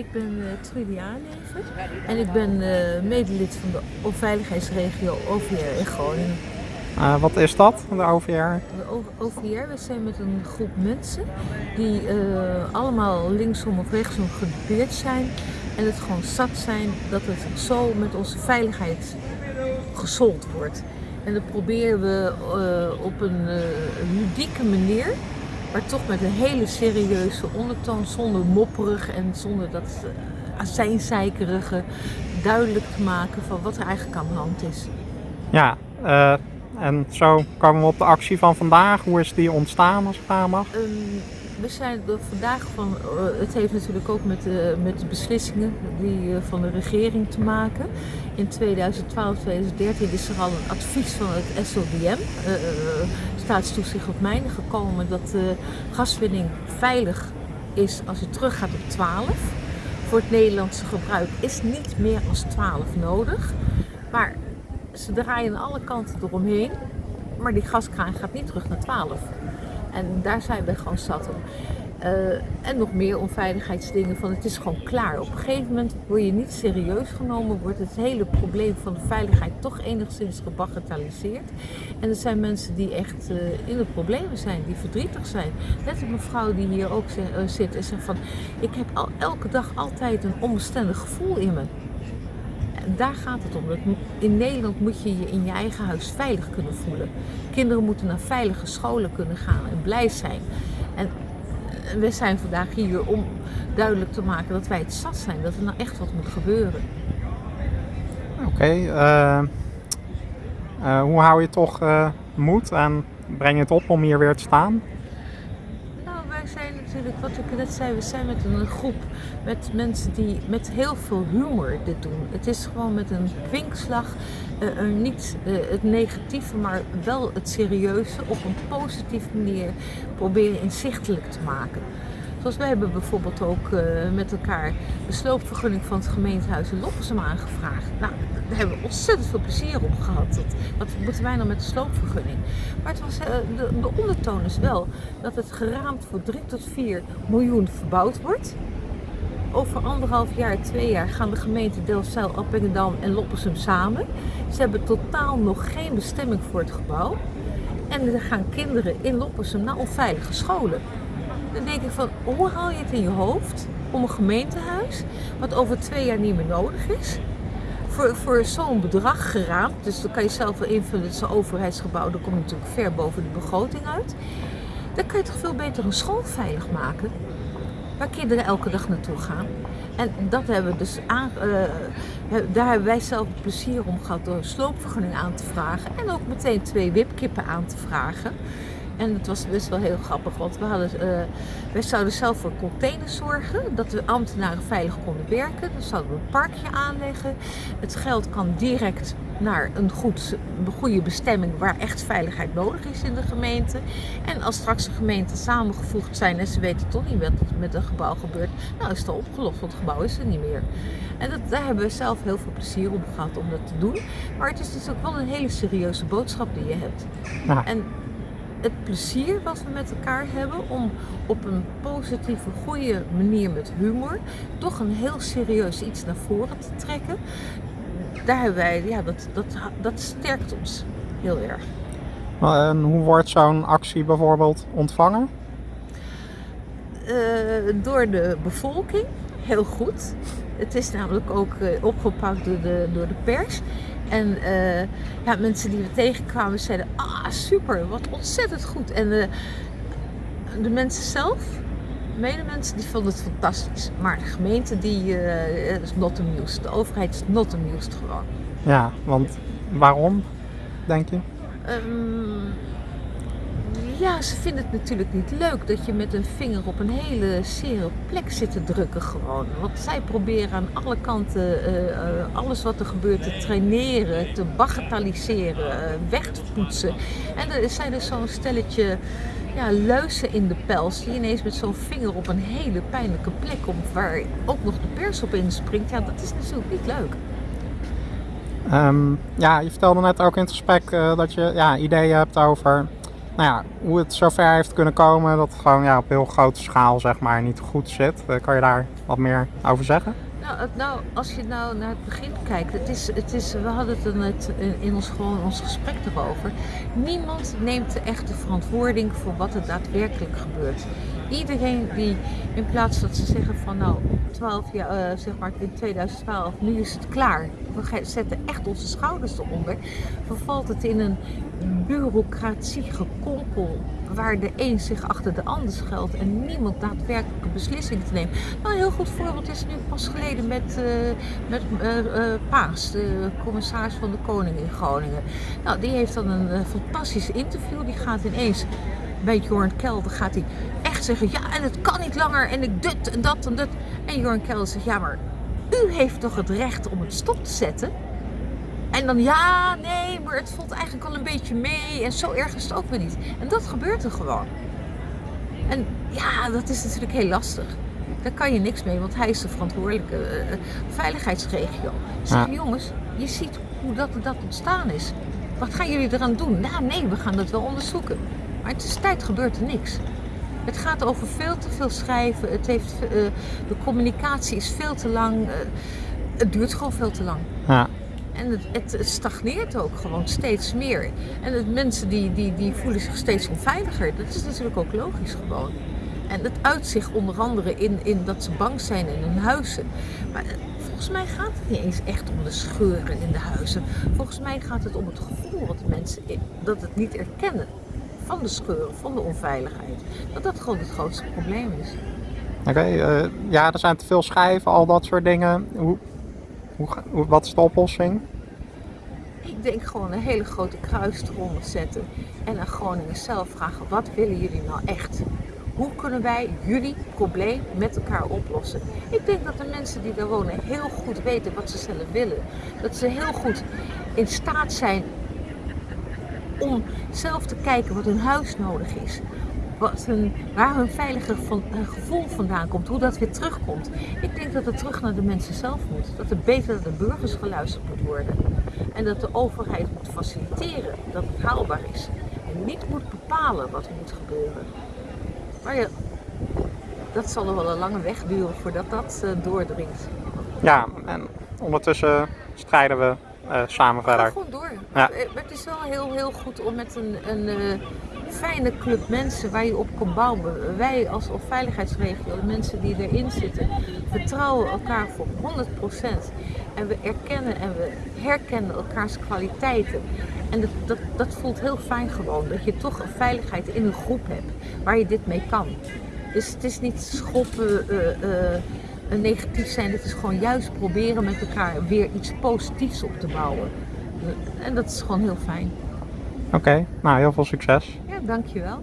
Ik ben uh, Trudy Aaneven en ik ben uh, medelid van de veiligheidsregio OVR in Groningen. Uh, wat is dat, de OVR? De OVR, we zijn met een groep mensen die allemaal linksom of rechtsom gedupeerd zijn en het gewoon zat zijn dat het zo met onze veiligheid gesold wordt. En dat proberen we op een ludieke manier maar toch met een hele serieuze ondertoon, zonder mopperig en zonder dat uh, azijnzeikerige, duidelijk te maken van wat er eigenlijk aan de hand is. Ja, uh, en zo komen we op de actie van vandaag. Hoe is die ontstaan als ik vragen mag? Um, we zijn vandaag van, uh, het heeft natuurlijk ook met de, met beslissingen die, uh, van de regering te maken. In 2012, 2013 is er al een advies van het SODM, uh, staatstoezicht op mijnen, gekomen dat de gaswinning veilig is als je teruggaat op 12. Voor het Nederlandse gebruik is niet meer als 12 nodig. Maar ze draaien alle kanten eromheen. Maar die gaskraan gaat niet terug naar 12. En daar zijn we gewoon zat om. Uh, en nog meer onveiligheidsdingen van het is gewoon klaar. Op een gegeven moment word je niet serieus genomen, wordt het hele probleem van de veiligheid toch enigszins gebagatelliseerd. En er zijn mensen die echt uh, in de problemen zijn, die verdrietig zijn. Net een mevrouw die hier ook uh, zit en zegt van ik heb al elke dag altijd een onbestendig gevoel in me. En daar gaat het om. In Nederland moet je je in je eigen huis veilig kunnen voelen. Kinderen moeten naar veilige scholen kunnen gaan en blij zijn. En we zijn vandaag hier om duidelijk te maken dat wij het zat zijn. Dat er nou echt wat moet gebeuren. Oké. Okay, uh, uh, hoe hou je toch uh, moed en breng je het op om hier weer te staan? zijn natuurlijk, wat ik net zei, we zijn met een groep met mensen die met heel veel humor dit doen. Het is gewoon met een kwinkslag, uh, niet uh, het negatieve, maar wel het serieuze op een positieve manier proberen inzichtelijk te maken. Zoals wij hebben bijvoorbeeld ook uh, met elkaar de sloopvergunning van het gemeentehuis in Loppersum aangevraagd. Nou, daar hebben we ontzettend veel plezier op gehad. Wat moeten wij nou met de sloopvergunning? Maar het was, de, de, ondertoon is wel dat het geraamd voor 3 tot 4 miljoen verbouwd wordt. Over anderhalf jaar, twee jaar gaan de gemeenten Delfzijl, Appingedam en Loppersum samen. Ze hebben totaal nog geen bestemming voor het gebouw. En er gaan kinderen in Loppersum naar onveilige scholen. Dan denk ik van, hoe haal je het in je hoofd om een gemeentehuis, wat over twee jaar niet meer nodig is, voor, voor zo'n bedrag geraamd, dus dan kan je zelf wel invullen, het is een overheidsgebouw, dan kom je natuurlijk ver boven de begroting uit. Dan kan je toch veel beter een school veilig maken, waar kinderen elke dag naartoe gaan. En dat hebben we dus aan, uh, daar hebben wij zelf plezier om gehad door een sloopvergunning aan te vragen en ook meteen twee wipkippen aan te vragen. En het was best wel heel grappig, want we hadden, uh, wij zouden zelf voor containers zorgen, dat de ambtenaren veilig konden werken. Dan zouden we een parkje aanleggen. Het geld kan direct naar een, goed, een goede bestemming waar echt veiligheid nodig is in de gemeente. En als straks de gemeenten samengevoegd zijn en ze weten toch niet wat er met een gebouw gebeurt, nou is het al opgelost, want het gebouw is er niet meer. En dat, daar hebben we zelf heel veel plezier om gehad om dat te doen. Maar het is dus ook wel een hele serieuze boodschap die je hebt. Ja. En het plezier wat we met elkaar hebben om op een positieve, goede manier met humor toch een heel serieus iets naar voren te trekken. Daar hebben wij, ja, dat, dat, dat sterkt ons heel erg. En hoe wordt zo'n actie bijvoorbeeld ontvangen? Uh, door de bevolking, heel goed. Het is namelijk ook uh, opgepakt door de, door de pers. En uh, ja, mensen die we tegenkwamen zeiden, ah super, wat ontzettend goed. En de, de mensen zelf, de medemensen, die vonden het fantastisch. Maar de gemeente, die uh, is not amused. De overheid is not amused gewoon. Ja, want waarom, denk je? Um, ja, ze vinden het natuurlijk niet leuk dat je met een vinger op een hele zere plek zit te drukken gewoon. Want zij proberen aan alle kanten uh, uh, alles wat er gebeurt te traineren, te bagatelliseren, uh, weg te poetsen. En er zijn dus zo'n stelletje ja, luizen in de pels die ineens met zo'n vinger op een hele pijnlijke plek komt waar ook nog de pers op inspringt. Ja, dat is natuurlijk niet leuk. Um, ja, je vertelde net ook in het gesprek dat je ja, ideeën hebt over nou hoe het zover heeft kunnen komen dat het gewoon ja, op heel grote schaal zeg maar, niet goed zit. Eh, kan je daar wat meer over zeggen? Nou, nou, als je nou naar het begin kijkt, het is, het is, we hadden het er net in- in ons, gewoon ons gesprek erover. Niemand neemt de echte verantwoording voor wat er daadwerkelijk gebeurt. Iedereen die in plaats dat ze zeggen van nou 12 jaar, eh, zeg maar in 2012, nu is het klaar. We zetten echt onze schouders eronder. Vervalt het in een bureaucratie gekompel waar de een zich achter de ander schuilt en niemand daadwerkelijke beslissingen te nemen. Nou, een heel goed voorbeeld is nu pas geleden met, eh, met eh, eh, Paas, de commissaris van de Koning in Groningen. Nou, die heeft dan een fantastisch interview. Die gaat ineens bij Jorn Kelder gaat hij echt zeggen, ja, en het kan niet langer en ik dit en dat en dat. En Jorn Kelder zegt, ja, maar u heeft toch het recht om het stop te zetten? En dan ja, nee, maar het valt eigenlijk al een beetje mee en zo erg is het ook weer niet. En dat gebeurt er gewoon. En ja, dat is natuurlijk heel lastig. Daar kan je niks mee, want hij is de verantwoordelijke eh, veiligheidsregio. Ik zeg, Ja. jongens, je ziet hoe dat, dat ontstaan is. Wat gaan jullie eraan doen? Nou nee, we gaan dat wel onderzoeken. Maar het is tijd gebeurt er niks. Het gaat over veel te veel schrijven. Het heeft, eh, de communicatie is veel te lang. eh, het duurt gewoon veel te lang. Ja, En het, het, stagneert ook gewoon steeds meer. En het, mensen die, die, die voelen zich steeds onveiliger. Dat is natuurlijk ook logisch gewoon. En het uit zich onder andere in, in dat ze bang zijn in hun huizen. Maar eh, volgens mij gaat het niet eens echt om de scheuren in de huizen. Volgens mij gaat het om het gevoel wat de mensen dat het niet erkennen van de scheuren, van de onveiligheid. Dat dat gewoon het grootste probleem is. oké. eh, ja, er zijn te veel schijven, al dat soort dingen. Hoe, hoe, wat is de oplossing? Ik denk gewoon een hele grote kruis eronder zetten en aan Groningen zelf vragen: wat willen jullie nou echt? Hoe kunnen wij jullie probleem met elkaar oplossen? Ik denk dat de mensen die daar wonen heel goed weten wat ze zelf willen. Dat ze heel goed in staat zijn om zelf te kijken wat hun huis nodig is. Wat hun, waar hun veilige eh, gevoel vandaan komt, hoe dat weer terugkomt. Ik denk dat het terug naar de mensen zelf moet. Dat het beter naar de burgers geluisterd moet worden. En dat de overheid moet faciliteren dat het haalbaar is. En niet moet bepalen wat er moet gebeuren. Maar ja, dat zal er wel een lange weg duren voordat dat eh, doordringt. Ja, en ondertussen strijden we eh, samen Ga verder. gewoon door. Ja. Maar het is wel heel, heel goed om met een, een fijne club mensen waar je op kan bouwen. Wij als veiligheidsregio, de mensen die erin zitten, vertrouwen elkaar voor 100%. En we erkennen en we herkennen elkaars kwaliteiten. En dat, dat, dat voelt heel fijn gewoon, dat je toch een veiligheid in een groep hebt waar je dit mee kan. Dus het is niet schoppen, een negatief zijn. Het is gewoon juist proberen met elkaar weer iets positiefs op te bouwen. En dat is gewoon heel fijn. Oké, nou heel veel succes. Ja, dankjewel.